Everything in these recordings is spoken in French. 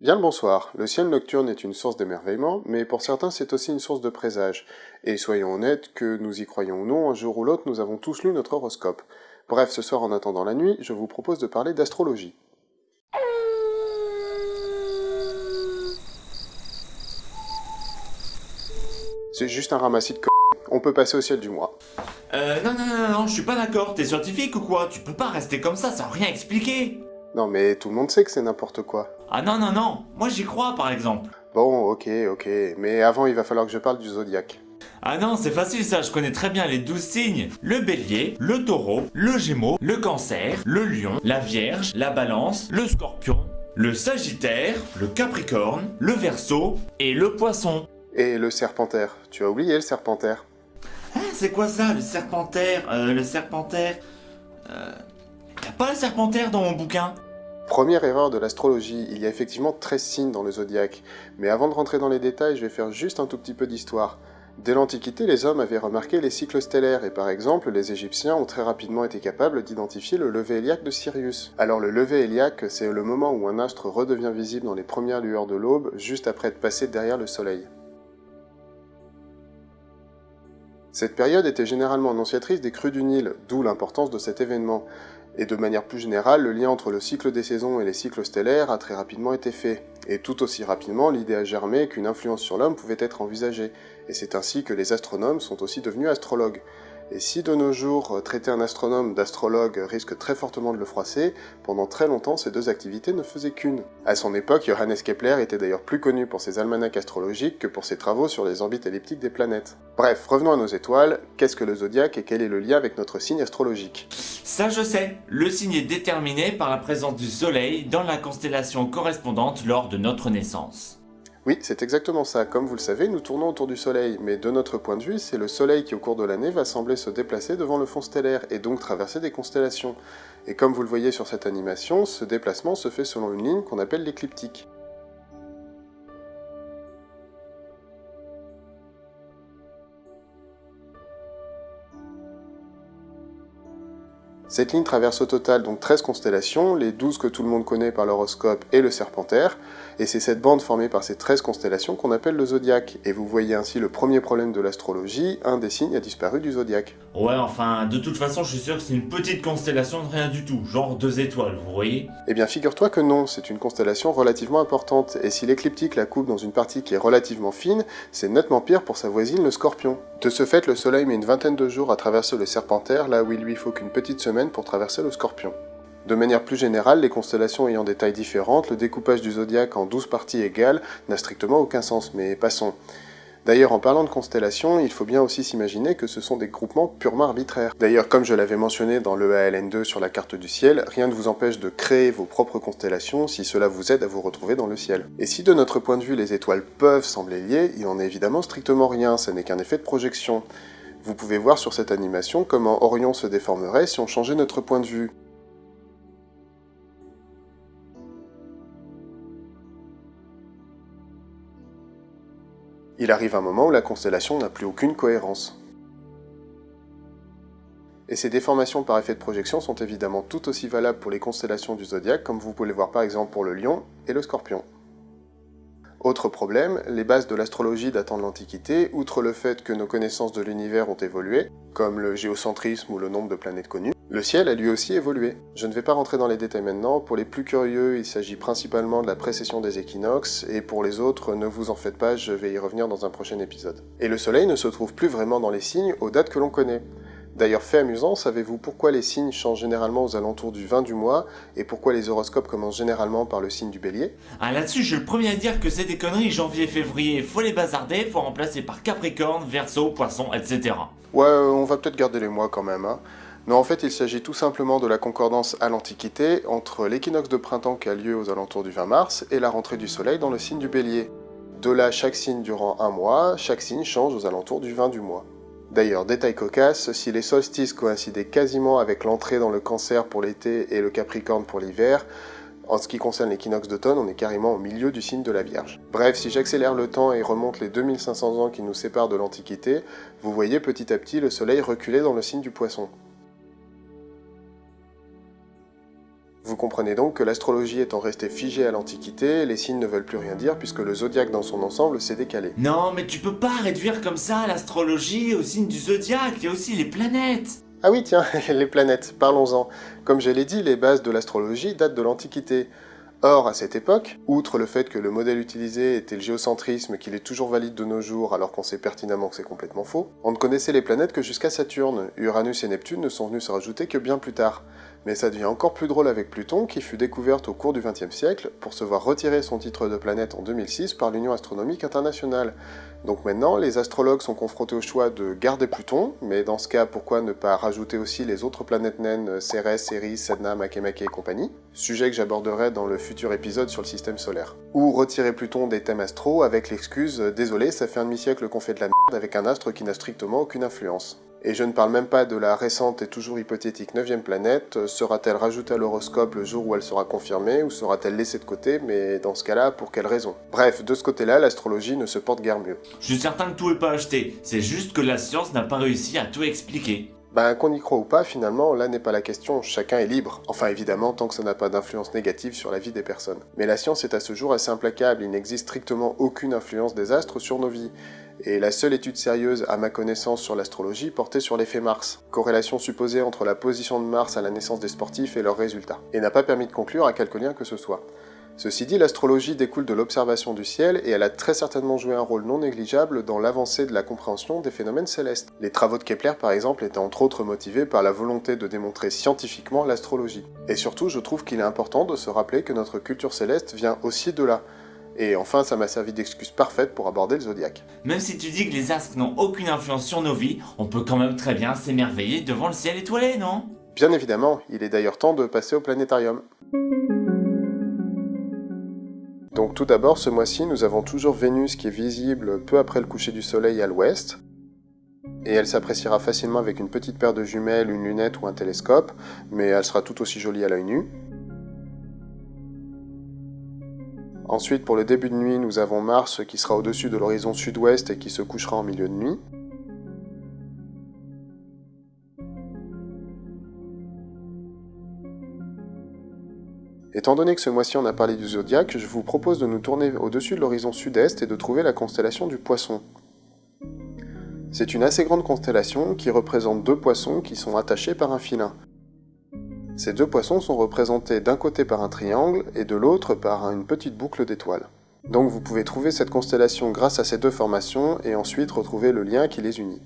Bien le bonsoir, le ciel nocturne est une source d'émerveillement, mais pour certains c'est aussi une source de présage. Et soyons honnêtes, que nous y croyons ou non, un jour ou l'autre nous avons tous lu notre horoscope. Bref, ce soir en attendant la nuit, je vous propose de parler d'astrologie. C'est juste un ramassis de c... On peut passer au ciel du mois. Euh, non, non, non, non, je suis pas d'accord, t'es scientifique ou quoi? Tu peux pas rester comme ça sans rien expliquer Non mais tout le monde sait que c'est n'importe quoi. Ah non, non, non, moi j'y crois par exemple. Bon, ok, ok, mais avant il va falloir que je parle du zodiaque. Ah non, c'est facile ça, je connais très bien les douze signes. Le bélier, le taureau, le gémeau, le cancer, le lion, la vierge, la balance, le scorpion, le sagittaire, le capricorne, le verso et le poisson. Et le serpentaire, tu as oublié le serpentaire Hein, c'est quoi ça, le serpentaire Euh, le serpentaire... Euh... Y'a pas le serpentaire dans mon bouquin? Première erreur de l'astrologie, il y a effectivement 13 signes dans le zodiaque, mais avant de rentrer dans les détails, je vais faire juste un tout petit peu d'histoire. Dès l'Antiquité, les hommes avaient remarqué les cycles stellaires, et par exemple, les Égyptiens ont très rapidement été capables d'identifier le lever héliaque de Sirius. Alors le lever héliaque, c'est le moment où un astre redevient visible dans les premières lueurs de l'aube, juste après être passé derrière le Soleil. Cette période était généralement annonciatrice des crues du Nil, d'où l'importance de cet événement. Et de manière plus générale, le lien entre le cycle des saisons et les cycles stellaires a très rapidement été fait. Et tout aussi rapidement, l'idée a germé qu'une influence sur l'homme pouvait être envisagée. Et c'est ainsi que les astronomes sont aussi devenus astrologues. Et si de nos jours, traiter un astronome d'astrologue risque très fortement de le froisser, pendant très longtemps ces deux activités ne faisaient qu'une. À son époque, Johannes Kepler était d'ailleurs plus connu pour ses almanachs astrologiques que pour ses travaux sur les orbites elliptiques des planètes. Bref, revenons à nos étoiles, qu'est-ce que le zodiaque et quel est le lien avec notre signe astrologique? Ça je sais, le signe est déterminé par la présence du soleil dans la constellation correspondante lors de notre naissance. Oui, c'est exactement ça. Comme vous le savez, nous tournons autour du Soleil, mais de notre point de vue, c'est le Soleil qui au cours de l'année va sembler se déplacer devant le fond stellaire, et donc traverser des constellations. Et comme vous le voyez sur cette animation, ce déplacement se fait selon une ligne qu'on appelle l'écliptique. Cette ligne traverse au total donc 13 constellations, les 12 que tout le monde connaît par l'horoscope et le serpentaire, et c'est cette bande formée par ces 13 constellations qu'on appelle le zodiaque. Et vous voyez ainsi le premier problème de l'astrologie, un des signes a disparu du zodiaque. Ouais, enfin, de toute façon, je suis sûr que c'est une petite constellation de rien du tout, genre deux étoiles, vous voyez? Eh bien, figure-toi que non, c'est une constellation relativement importante, et si l'écliptique la coupe dans une partie qui est relativement fine, c'est nettement pire pour sa voisine le scorpion. De ce fait, le soleil met une vingtaine de jours à traverser le serpentaire, là où il lui faut qu'une petite semaine pour traverser le scorpion. De manière plus générale, les constellations ayant des tailles différentes, le découpage du zodiaque en 12 parties égales n'a strictement aucun sens, mais passons. D'ailleurs, en parlant de constellations, il faut bien aussi s'imaginer que ce sont des groupements purement arbitraires. D'ailleurs, comme je l'avais mentionné dans le ALN2 sur la carte du ciel, rien ne vous empêche de créer vos propres constellations si cela vous aide à vous retrouver dans le ciel. Et si de notre point de vue les étoiles peuvent sembler liées, il en est évidemment strictement rien, ce n'est qu'un effet de projection. Vous pouvez voir sur cette animation comment Orion se déformerait si on changeait notre point de vue. Il arrive un moment où la constellation n'a plus aucune cohérence. Et ces déformations par effet de projection sont évidemment tout aussi valables pour les constellations du zodiaque, comme vous pouvez le voir par exemple pour le lion et le scorpion. Autre problème, les bases de l'astrologie datant de l'Antiquité, outre le fait que nos connaissances de l'univers ont évolué, comme le géocentrisme ou le nombre de planètes connues, le ciel a lui aussi évolué. Je ne vais pas rentrer dans les détails maintenant, pour les plus curieux, il s'agit principalement de la précession des équinoxes, et pour les autres, ne vous en faites pas, je vais y revenir dans un prochain épisode. Et le soleil ne se trouve plus vraiment dans les signes aux dates que l'on connaît. D'ailleurs, fait amusant, savez-vous pourquoi les signes changent généralement aux alentours du 20 du mois et pourquoi les horoscopes commencent généralement par le signe du bélier? Ah là-dessus, je suis le premier à dire que c'est des conneries, janvier-février, faut les bazarder, faut remplacer par Capricorne, Verseau, Poisson, etc. Ouais, on va peut-être garder les mois quand même, hein. Non, en fait, il s'agit tout simplement de la concordance à l'Antiquité entre l'équinoxe de printemps qui a lieu aux alentours du 20 mars et la rentrée du soleil dans le signe du bélier. De là, chaque signe durant un mois, chaque signe change aux alentours du 20 du mois. D'ailleurs, détail cocasse, si les solstices coïncidaient quasiment avec l'entrée dans le cancer pour l'été et le capricorne pour l'hiver, en ce qui concerne l'équinoxe d'automne, on est carrément au milieu du signe de la Vierge. Bref, si j'accélère le temps et remonte les 2500 ans qui nous séparent de l'Antiquité, vous voyez petit à petit le soleil reculer dans le signe du poisson. Vous comprenez donc que l'astrologie étant restée figée à l'Antiquité, les signes ne veulent plus rien dire puisque le zodiaque dans son ensemble s'est décalé. Non, mais tu peux pas réduire comme ça l'astrologie au signe du zodiaque, il y a aussi les planètes Ah oui tiens, les planètes, parlons-en. Comme je l'ai dit, les bases de l'astrologie datent de l'Antiquité. Or, à cette époque, outre le fait que le modèle utilisé était le géocentrisme qu'il est toujours valide de nos jours alors qu'on sait pertinemment que c'est complètement faux, on ne connaissait les planètes que jusqu'à Saturne, Uranus et Neptune ne sont venus se rajouter que bien plus tard. Mais ça devient encore plus drôle avec Pluton, qui fut découverte au cours du XXe siècle pour se voir retirer son titre de planète en 2006 par l'Union Astronomique Internationale. Donc maintenant, les astrologues sont confrontés au choix de garder Pluton, mais dans ce cas, pourquoi ne pas rajouter aussi les autres planètes naines, Cérès, Céris, Sedna, Makemake et compagnie? Sujet que j'aborderai dans le futur épisode sur le système solaire. Ou retirer Pluton des thèmes astro avec l'excuse « Désolé, ça fait un demi-siècle qu'on fait de la merde avec un astre qui n'a strictement aucune influence ». Et je ne parle même pas de la récente et toujours hypothétique 9 planète, sera-t-elle rajoutée à l'horoscope le jour où elle sera confirmée, ou sera-t-elle laissée de côté, mais dans ce cas-là, pour quelle raison? Bref, de ce côté-là, l'astrologie ne se porte guère mieux. Je suis certain que tout est pas acheté, c'est juste que la science n'a pas réussi à tout expliquer. Ben, qu'on y croit ou pas, finalement, là n'est pas la question, chacun est libre. Enfin, évidemment, tant que ça n'a pas d'influence négative sur la vie des personnes. Mais la science est à ce jour assez implacable, il n'existe strictement aucune influence des astres sur nos vies et la seule étude sérieuse à ma connaissance sur l'astrologie portait sur l'effet Mars, corrélation supposée entre la position de Mars à la naissance des sportifs et leurs résultats, et n'a pas permis de conclure à quelque lien que ce soit. Ceci dit, l'astrologie découle de l'observation du ciel et elle a très certainement joué un rôle non négligeable dans l'avancée de la compréhension des phénomènes célestes. Les travaux de Kepler par exemple étaient entre autres motivés par la volonté de démontrer scientifiquement l'astrologie. Et surtout, je trouve qu'il est important de se rappeler que notre culture céleste vient aussi de là, et enfin, ça m'a servi d'excuse parfaite pour aborder le zodiaque. Même si tu dis que les astres n'ont aucune influence sur nos vies, on peut quand même très bien s'émerveiller devant le ciel étoilé, non? Bien évidemment, il est d'ailleurs temps de passer au planétarium. Donc tout d'abord, ce mois-ci, nous avons toujours Vénus qui est visible peu après le coucher du soleil à l'ouest, et elle s'appréciera facilement avec une petite paire de jumelles, une lunette ou un télescope, mais elle sera tout aussi jolie à l'œil nu. Ensuite, pour le début de nuit, nous avons Mars qui sera au-dessus de l'horizon sud-ouest et qui se couchera en milieu de nuit. Étant donné que ce mois-ci on a parlé du zodiaque, je vous propose de nous tourner au-dessus de l'horizon sud-est et de trouver la constellation du Poisson. C'est une assez grande constellation qui représente deux poissons qui sont attachés par un filin. Ces deux poissons sont représentés d'un côté par un triangle et de l'autre par une petite boucle d'étoiles. Donc vous pouvez trouver cette constellation grâce à ces deux formations et ensuite retrouver le lien qui les unit.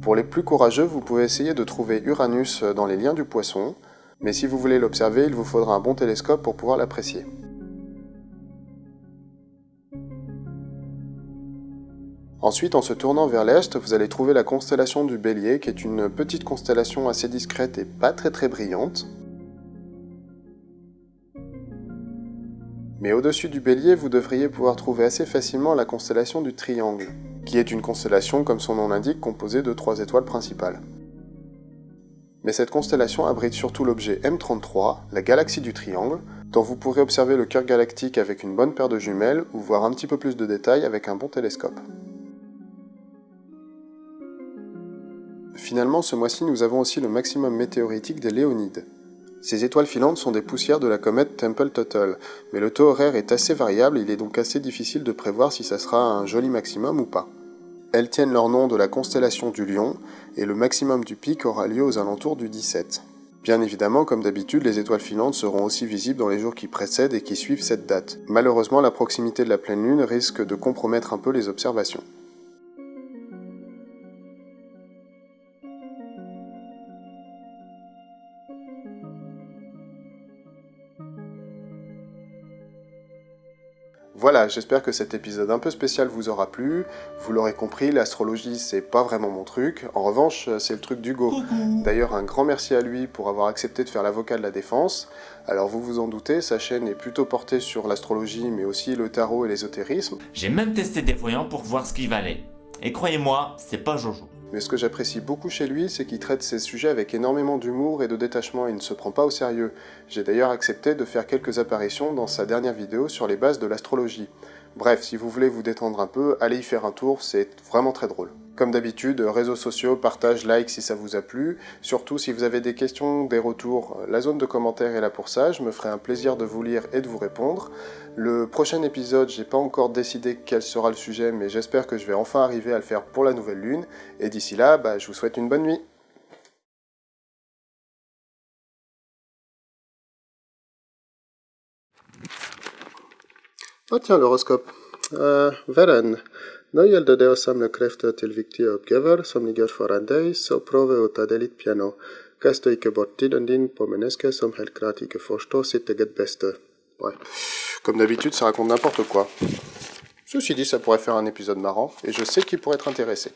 Pour les plus courageux, vous pouvez essayer de trouver Uranus dans les liens du poisson, mais si vous voulez l'observer, il vous faudra un bon télescope pour pouvoir l'apprécier. Ensuite, en se tournant vers l'est, vous allez trouver la constellation du Bélier, qui est une petite constellation assez discrète et pas très très brillante. Mais au-dessus du Bélier, vous devriez pouvoir trouver assez facilement la constellation du Triangle, qui est une constellation, comme son nom l'indique, composée de trois étoiles principales. Mais cette constellation abrite surtout l'objet M33, la galaxie du Triangle, dont vous pourrez observer le cœur galactique avec une bonne paire de jumelles ou voir un petit peu plus de détails avec un bon télescope. Finalement, ce mois-ci, nous avons aussi le maximum météoritique des Léonides. Ces étoiles filantes sont des poussières de la comète Temple-Tuttle, mais le taux horaire est assez variable il est donc assez difficile de prévoir si ça sera un joli maximum ou pas. Elles tiennent leur nom de la constellation du Lion, et le maximum du pic aura lieu aux alentours du 17. Bien évidemment, comme d'habitude, les étoiles filantes seront aussi visibles dans les jours qui précèdent et qui suivent cette date. Malheureusement, la proximité de la pleine lune risque de compromettre un peu les observations. Voilà, j'espère que cet épisode un peu spécial vous aura plu. Vous l'aurez compris, l'astrologie c'est pas vraiment mon truc. En revanche, c'est le truc d'Hugo. D'ailleurs, un grand merci à lui pour avoir accepté de faire l'avocat de la défense. Alors vous vous en doutez, sa chaîne est plutôt portée sur l'astrologie, mais aussi le tarot et l'ésotérisme. J'ai même testé des voyants pour voir ce qu'il valait. Et croyez-moi, c'est pas Jojo. Mais ce que j'apprécie beaucoup chez lui, c'est qu'il traite ces sujets avec énormément d'humour et de détachement et ne se prend pas au sérieux. J'ai d'ailleurs accepté de faire quelques apparitions dans sa dernière vidéo sur les bases de l'astrologie. Bref, si vous voulez vous détendre un peu, allez y faire un tour, c'est vraiment très drôle. Comme d'habitude, réseaux sociaux, partage, like si ça vous a plu. Surtout si vous avez des questions, des retours, la zone de commentaires est là pour ça. Je me ferai un plaisir de vous lire et de vous répondre. Le prochain épisode, j'ai pas encore décidé quel sera le sujet, mais j'espère que je vais enfin arriver à le faire pour la nouvelle lune. Et d'ici là, bah, je vous souhaite une bonne nuit. Oh tiens, l'horoscope. Uh, Veren. Nå gjelder det å samle krefter til viktige oppgaver som ligger foran deg, så prøv å piano. Kast ikke bort tiden din på mennesker som helt klart ikke forstår sitt eget beste. Ouais. Comme d'habitude, ça raconte n'importe quoi. Ceci dit, ça pourrait faire un épisode marrant, et je sais qu'il pourrait être intéressé.